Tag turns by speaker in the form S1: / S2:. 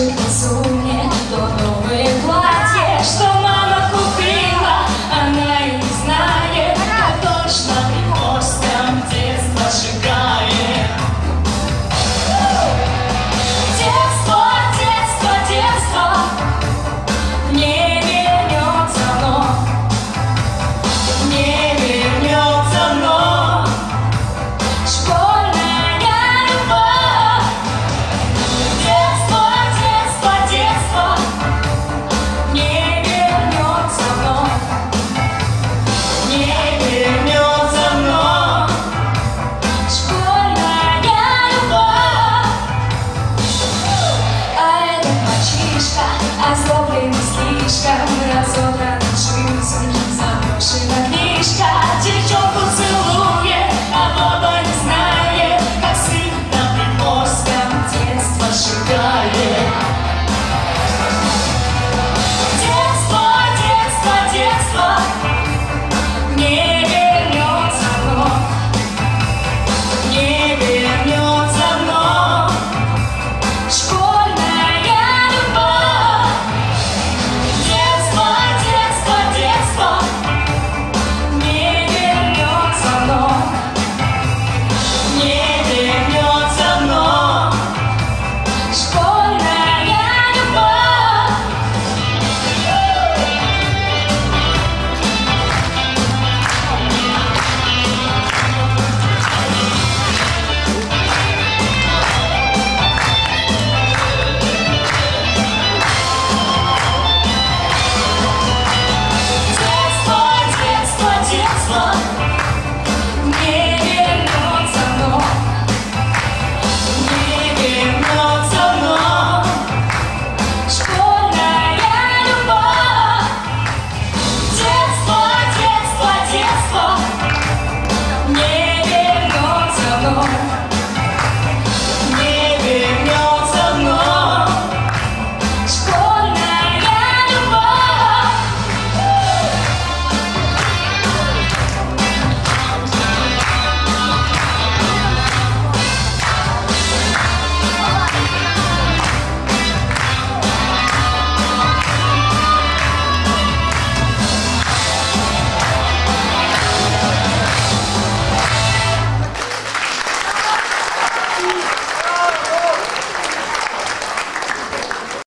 S1: imaginação.